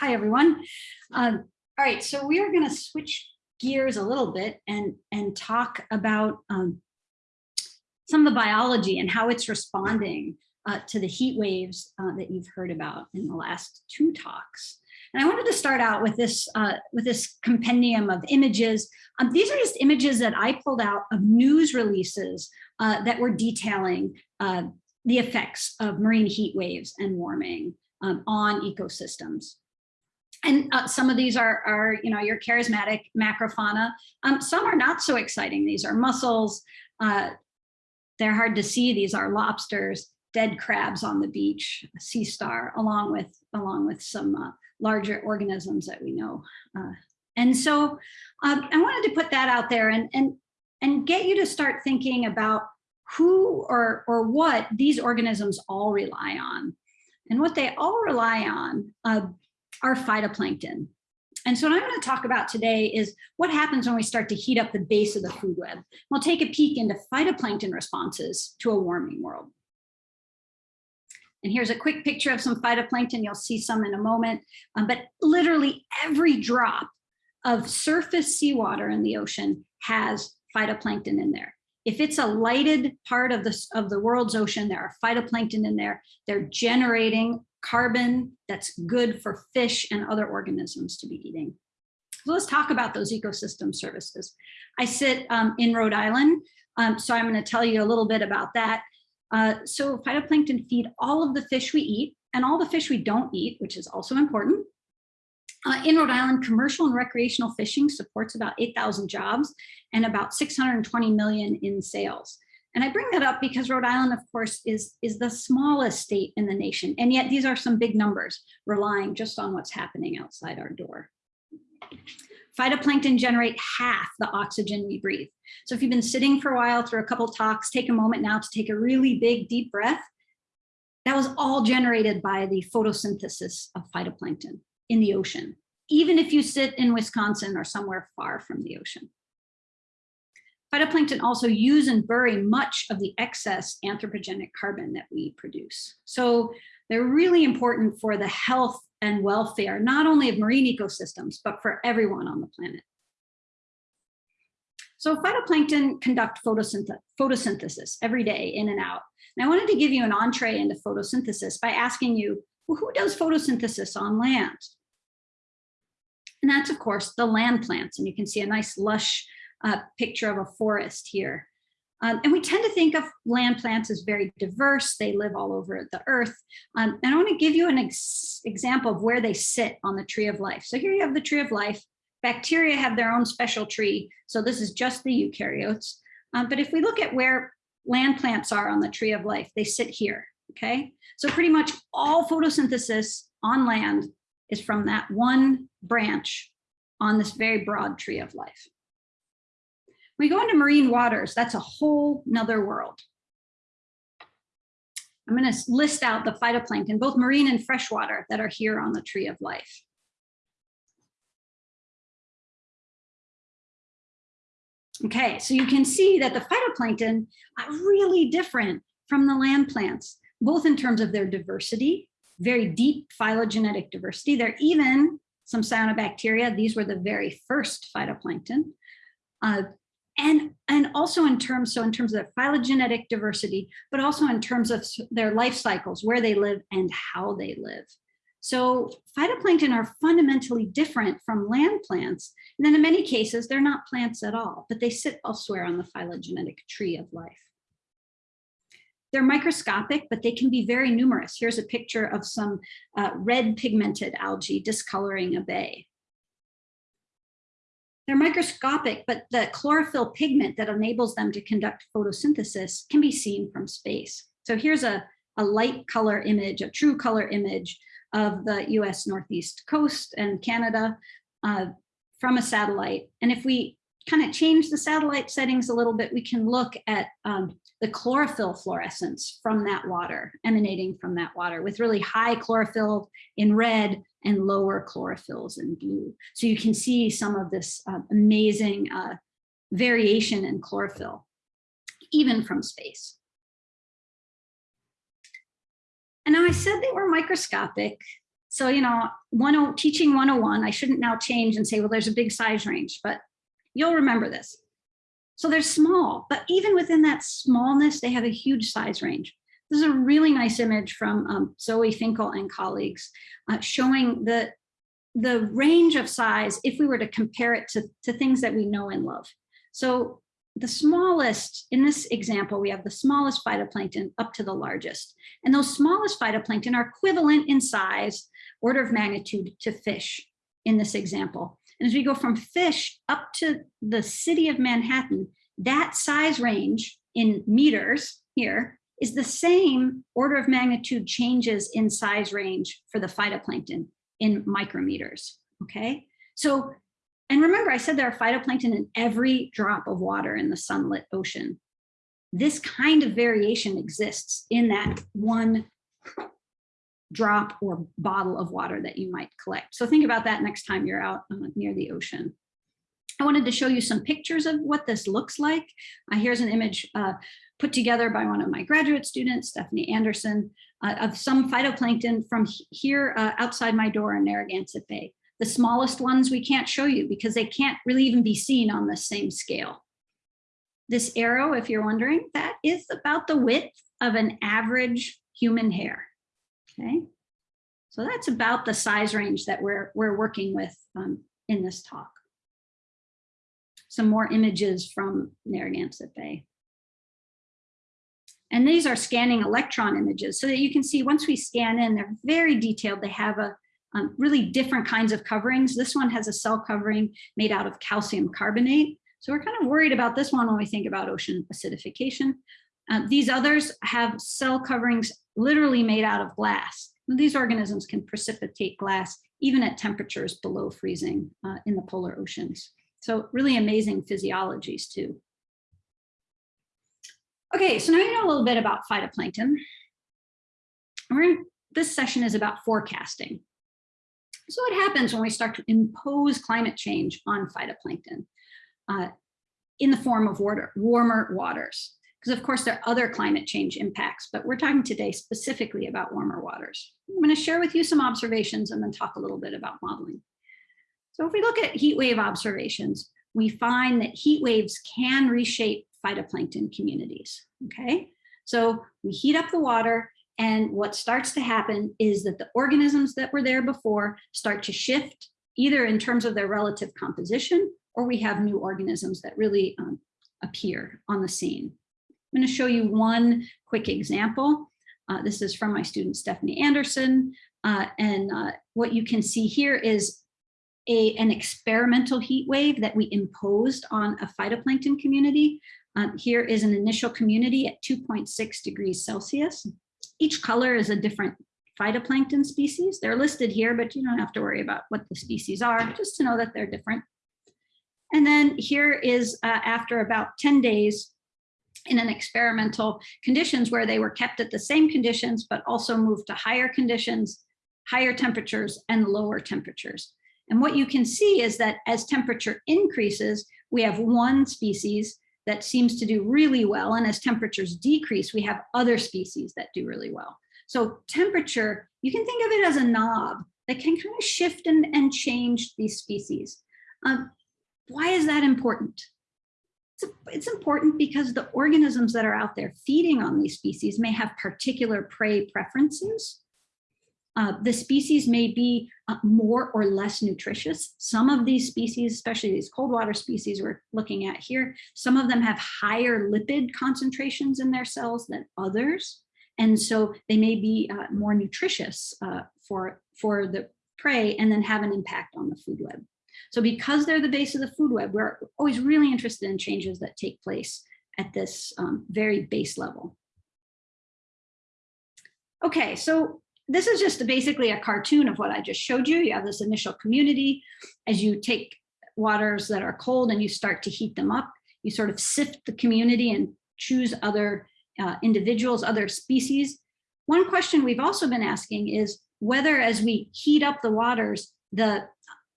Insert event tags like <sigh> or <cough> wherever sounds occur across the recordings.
Hi, everyone. Um, all right, so we are going to switch gears a little bit and, and talk about um, some of the biology and how it's responding uh, to the heat waves uh, that you've heard about in the last two talks. And I wanted to start out with this uh, with this compendium of images. Um, these are just images that I pulled out of news releases uh, that were detailing uh, the effects of marine heat waves and warming um, on ecosystems. And uh, some of these are, are, you know, your charismatic macrofauna. Um, some are not so exciting. These are mussels. Uh, they're hard to see. These are lobsters, dead crabs on the beach, sea star, along with, along with some uh, larger organisms that we know. Uh, and so um, I wanted to put that out there and, and, and get you to start thinking about who or, or what these organisms all rely on. And what they all rely on uh, are phytoplankton. And so what I'm going to talk about today is what happens when we start to heat up the base of the food web. We'll take a peek into phytoplankton responses to a warming world. And here's a quick picture of some phytoplankton. You'll see some in a moment, um, but literally every drop of surface seawater in the ocean has phytoplankton in there. If it's a lighted part of the, of the world's ocean, there are phytoplankton in there. They're generating carbon that's good for fish and other organisms to be eating. So let's talk about those ecosystem services. I sit um, in Rhode Island, um, so I'm going to tell you a little bit about that. Uh, so phytoplankton feed all of the fish we eat and all the fish we don't eat, which is also important. Uh, in Rhode Island, commercial and recreational fishing supports about 8,000 jobs and about 620 million in sales. And I bring that up because Rhode Island, of course, is, is the smallest state in the nation. And yet these are some big numbers relying just on what's happening outside our door. Phytoplankton generate half the oxygen we breathe. So if you've been sitting for a while through a couple talks, take a moment now to take a really big, deep breath. That was all generated by the photosynthesis of phytoplankton in the ocean, even if you sit in Wisconsin or somewhere far from the ocean. Phytoplankton also use and bury much of the excess anthropogenic carbon that we produce. So they're really important for the health and welfare, not only of marine ecosystems, but for everyone on the planet. So phytoplankton conduct photosynth photosynthesis every day in and out. And I wanted to give you an entree into photosynthesis by asking you, well, who does photosynthesis on land? And that's, of course, the land plants. And you can see a nice lush uh, picture of a forest here. Um, and we tend to think of land plants as very diverse. They live all over the earth. Um, and I want to give you an ex example of where they sit on the tree of life. So here you have the tree of life. Bacteria have their own special tree. So this is just the eukaryotes. Um, but if we look at where land plants are on the tree of life, they sit here, okay? So pretty much all photosynthesis on land is from that one branch on this very broad tree of life. We go into marine waters, that's a whole nother world. I'm gonna list out the phytoplankton, both marine and freshwater that are here on the tree of life. Okay, so you can see that the phytoplankton are really different from the land plants, both in terms of their diversity, very deep phylogenetic diversity. There are even some cyanobacteria. These were the very first phytoplankton. Uh, and and also in terms so in terms of their phylogenetic diversity but also in terms of their life cycles where they live and how they live so phytoplankton are fundamentally different from land plants and then in many cases they're not plants at all but they sit elsewhere on the phylogenetic tree of life they're microscopic, but they can be very numerous. Here's a picture of some uh, red pigmented algae discoloring a bay. They're microscopic, but the chlorophyll pigment that enables them to conduct photosynthesis can be seen from space. So here's a, a light color image, a true color image of the US Northeast coast and Canada uh, from a satellite. And if we kind of change the satellite settings a little bit, we can look at um, the chlorophyll fluorescence from that water, emanating from that water with really high chlorophyll in red and lower chlorophylls in blue. So you can see some of this uh, amazing uh, variation in chlorophyll, even from space. And now I said they were microscopic, So, you know, one, teaching 101, I shouldn't now change and say, well, there's a big size range, but you'll remember this. So they're small, but even within that smallness, they have a huge size range. This is a really nice image from um, Zoe Finkel and colleagues uh, showing the, the range of size if we were to compare it to, to things that we know and love. So the smallest, in this example, we have the smallest phytoplankton up to the largest. And those smallest phytoplankton are equivalent in size, order of magnitude to fish in this example. And as we go from fish up to the city of Manhattan, that size range in meters here is the same order of magnitude changes in size range for the phytoplankton in micrometers, okay? So and remember, I said there are phytoplankton in every drop of water in the sunlit ocean. This kind of variation exists in that one drop or bottle of water that you might collect. So think about that next time you're out uh, near the ocean. I wanted to show you some pictures of what this looks like. Uh, here's an image uh, put together by one of my graduate students, Stephanie Anderson, uh, of some phytoplankton from here uh, outside my door in Narragansett Bay. The smallest ones we can't show you because they can't really even be seen on the same scale. This arrow, if you're wondering, that is about the width of an average human hair, okay? So that's about the size range that we're, we're working with um, in this talk. Some more images from Narragansett Bay. And these are scanning electron images so that you can see once we scan in, they're very detailed. They have a um, really different kinds of coverings. This one has a cell covering made out of calcium carbonate. So we're kind of worried about this one when we think about ocean acidification. Uh, these others have cell coverings literally made out of glass. These organisms can precipitate glass even at temperatures below freezing uh, in the polar oceans. So really amazing physiologies too. Okay, so now you know a little bit about phytoplankton. In, this session is about forecasting. So what happens when we start to impose climate change on phytoplankton uh, in the form of water, warmer waters? Because of course there are other climate change impacts, but we're talking today specifically about warmer waters. I'm gonna share with you some observations and then talk a little bit about modeling. So if we look at heat wave observations, we find that heat waves can reshape phytoplankton communities, okay? So we heat up the water and what starts to happen is that the organisms that were there before start to shift either in terms of their relative composition or we have new organisms that really um, appear on the scene. I'm going to show you one quick example. Uh, this is from my student Stephanie Anderson. Uh, and uh, what you can see here is a, an experimental heat wave that we imposed on a phytoplankton community. Um, here is an initial community at 2.6 degrees Celsius. Each color is a different phytoplankton species. They're listed here, but you don't have to worry about what the species are, just to know that they're different. And then here is uh, after about 10 days in an experimental conditions where they were kept at the same conditions, but also moved to higher conditions, higher temperatures and lower temperatures. And what you can see is that as temperature increases, we have one species that seems to do really well. And as temperatures decrease, we have other species that do really well. So temperature, you can think of it as a knob that can kind of shift and, and change these species. Um, why is that important? It's, it's important because the organisms that are out there feeding on these species may have particular prey preferences uh, the species may be uh, more or less nutritious. Some of these species, especially these cold water species we're looking at here, some of them have higher lipid concentrations in their cells than others. And so they may be uh, more nutritious uh, for, for the prey and then have an impact on the food web. So because they're the base of the food web, we're always really interested in changes that take place at this um, very base level. Okay, so this is just basically a cartoon of what I just showed you. You have this initial community. As you take waters that are cold and you start to heat them up, you sort of sift the community and choose other uh, individuals, other species. One question we've also been asking is whether as we heat up the waters, the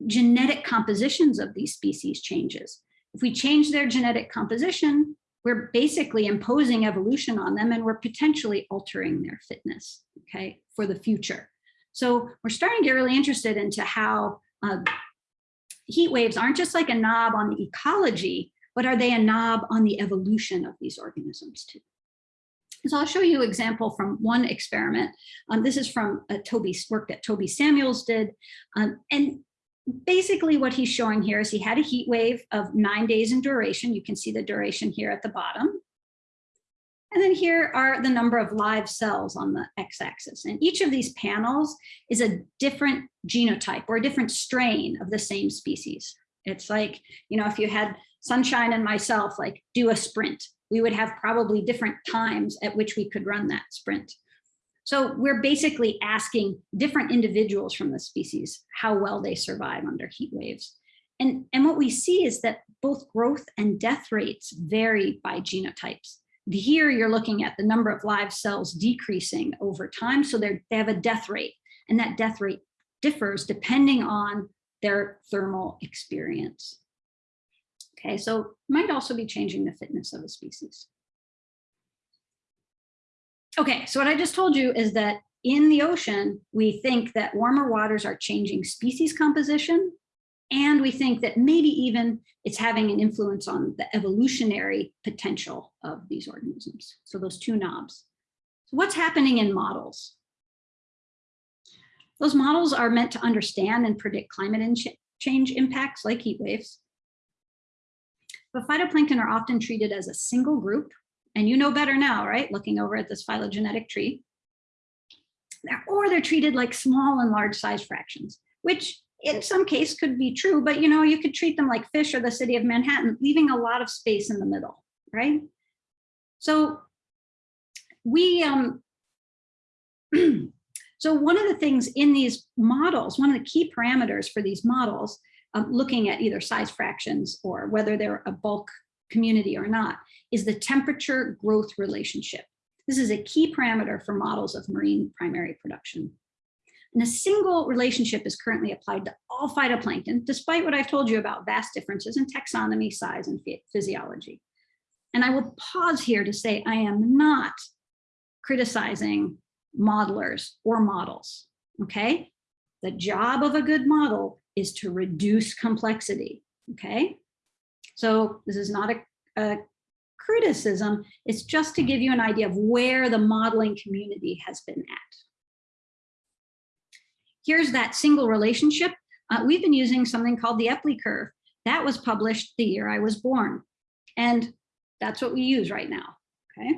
genetic compositions of these species changes. If we change their genetic composition, we're basically imposing evolution on them and we're potentially altering their fitness, okay, for the future. So we're starting to get really interested into how uh, heat waves aren't just like a knob on the ecology, but are they a knob on the evolution of these organisms too? So I'll show you an example from one experiment. Um, this is from a Toby's work that Toby Samuels did. Um, and basically what he's showing here is he had a heat wave of nine days in duration. You can see the duration here at the bottom. And then here are the number of live cells on the x-axis. And each of these panels is a different genotype or a different strain of the same species. It's like, you know, if you had Sunshine and myself like do a sprint, we would have probably different times at which we could run that sprint. So we're basically asking different individuals from the species how well they survive under heat waves. And, and what we see is that both growth and death rates vary by genotypes. Here you're looking at the number of live cells decreasing over time. So they have a death rate and that death rate differs depending on their thermal experience. Okay, so might also be changing the fitness of a species. Okay, so what I just told you is that in the ocean, we think that warmer waters are changing species composition, and we think that maybe even it's having an influence on the evolutionary potential of these organisms. So those two knobs. So what's happening in models? Those models are meant to understand and predict climate change impacts like heat waves. But phytoplankton are often treated as a single group, and you know better now, right? Looking over at this phylogenetic tree. Or they're treated like small and large size fractions, which in some case could be true, but you know, you could treat them like fish or the city of Manhattan, leaving a lot of space in the middle, right? So we, um, <clears throat> so one of the things in these models, one of the key parameters for these models, um, looking at either size fractions or whether they're a bulk community or not, is the temperature growth relationship. This is a key parameter for models of marine primary production. And a single relationship is currently applied to all phytoplankton, despite what I've told you about vast differences in taxonomy, size, and physiology. And I will pause here to say I am not criticizing modelers or models, okay? The job of a good model is to reduce complexity, okay? So this is not a, a criticism, it's just to give you an idea of where the modeling community has been at here's that single relationship. Uh, we've been using something called the Eppley curve. That was published the year I was born. And that's what we use right now, okay?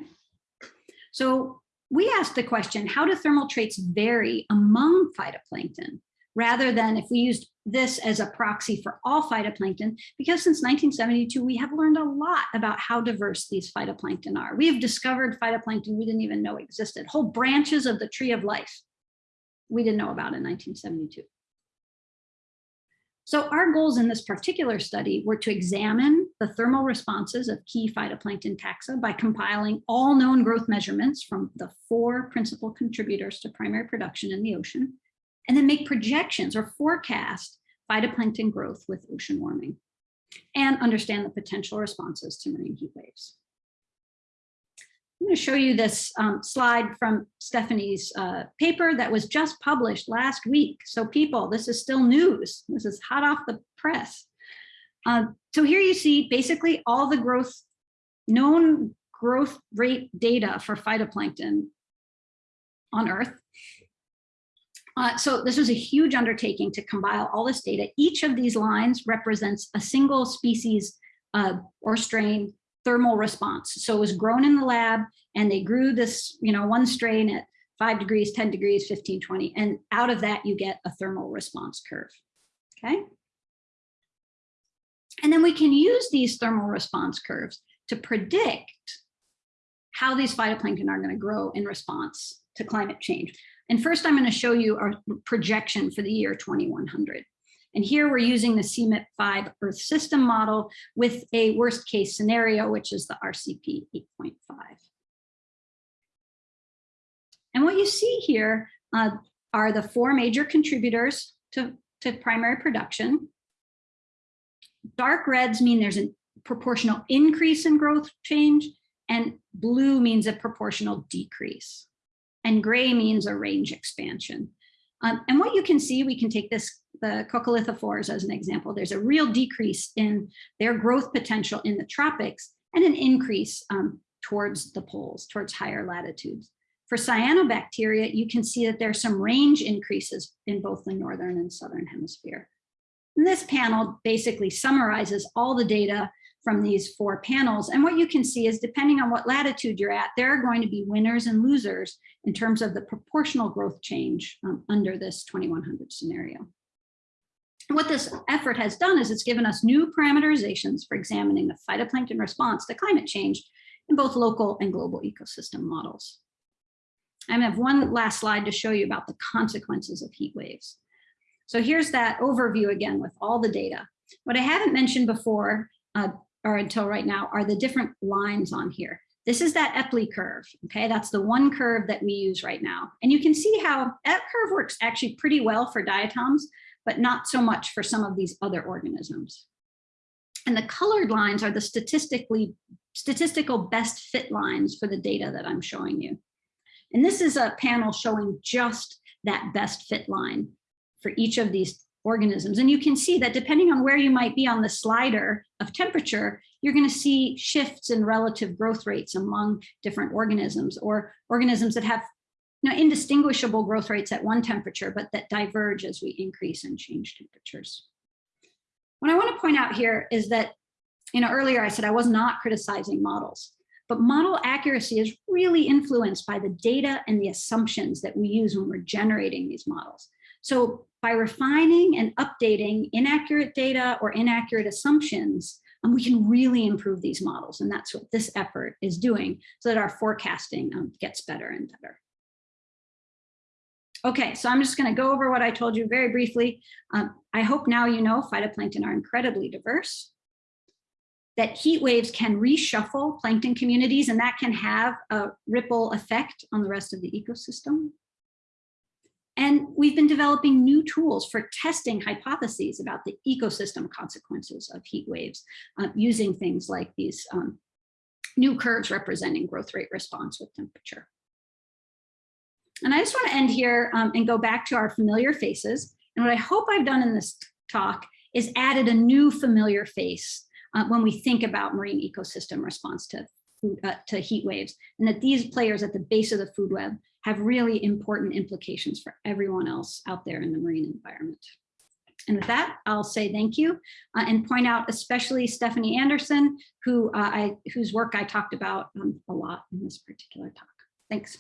So we asked the question, how do thermal traits vary among phytoplankton? Rather than if we used this as a proxy for all phytoplankton, because since 1972, we have learned a lot about how diverse these phytoplankton are. We have discovered phytoplankton we didn't even know existed, whole branches of the tree of life we didn't know about in 1972. So our goals in this particular study were to examine the thermal responses of key phytoplankton taxa by compiling all known growth measurements from the four principal contributors to primary production in the ocean, and then make projections or forecast phytoplankton growth with ocean warming, and understand the potential responses to marine heat waves. I'm going to show you this um, slide from Stephanie's uh, paper that was just published last week. So people, this is still news. This is hot off the press. Uh, so here you see basically all the growth, known growth rate data for phytoplankton on Earth. Uh, so this was a huge undertaking to compile all this data. Each of these lines represents a single species uh, or strain thermal response. So it was grown in the lab and they grew this, you know, one strain at five degrees, 10 degrees, 15, 20. And out of that, you get a thermal response curve, okay? And then we can use these thermal response curves to predict how these phytoplankton are gonna grow in response to climate change. And first I'm gonna show you our projection for the year 2100. And here we're using the CMIP5 Earth system model with a worst case scenario, which is the RCP 8.5. And what you see here uh, are the four major contributors to, to primary production. Dark reds mean there's a proportional increase in growth change, and blue means a proportional decrease. And gray means a range expansion. Um, and what you can see, we can take this, the coccolithophores as an example. There's a real decrease in their growth potential in the tropics and an increase um, towards the poles, towards higher latitudes. For cyanobacteria, you can see that there's some range increases in both the northern and southern hemisphere. And this panel basically summarizes all the data from these four panels. And what you can see is depending on what latitude you're at, there are going to be winners and losers in terms of the proportional growth change um, under this 2100 scenario. What this effort has done is it's given us new parameterizations for examining the phytoplankton response to climate change in both local and global ecosystem models. I have one last slide to show you about the consequences of heat waves. So here's that overview again with all the data. What I haven't mentioned before uh, or until right now are the different lines on here. This is that Eppley curve, okay? That's the one curve that we use right now. And you can see how that curve works actually pretty well for diatoms, but not so much for some of these other organisms. And the colored lines are the statistically statistical best fit lines for the data that I'm showing you. And this is a panel showing just that best fit line for each of these organisms. And you can see that depending on where you might be on the slider of temperature, you're going to see shifts in relative growth rates among different organisms or organisms that have you know, indistinguishable growth rates at one temperature, but that diverge as we increase and change temperatures. What I want to point out here is that, you know, earlier I said I was not criticizing models, but model accuracy is really influenced by the data and the assumptions that we use when we're generating these models. So by refining and updating inaccurate data or inaccurate assumptions, um, we can really improve these models. And that's what this effort is doing so that our forecasting um, gets better and better. Okay, so I'm just going to go over what I told you very briefly. Um, I hope now you know phytoplankton are incredibly diverse, that heat waves can reshuffle plankton communities, and that can have a ripple effect on the rest of the ecosystem. And we've been developing new tools for testing hypotheses about the ecosystem consequences of heat waves uh, using things like these um, new curves representing growth rate response with temperature. And I just want to end here um, and go back to our familiar faces. And what I hope I've done in this talk is added a new familiar face uh, when we think about marine ecosystem response to, food, uh, to heat waves, and that these players at the base of the food web have really important implications for everyone else out there in the marine environment. And with that, I'll say thank you uh, and point out especially Stephanie Anderson, who uh, I, whose work I talked about um, a lot in this particular talk. Thanks.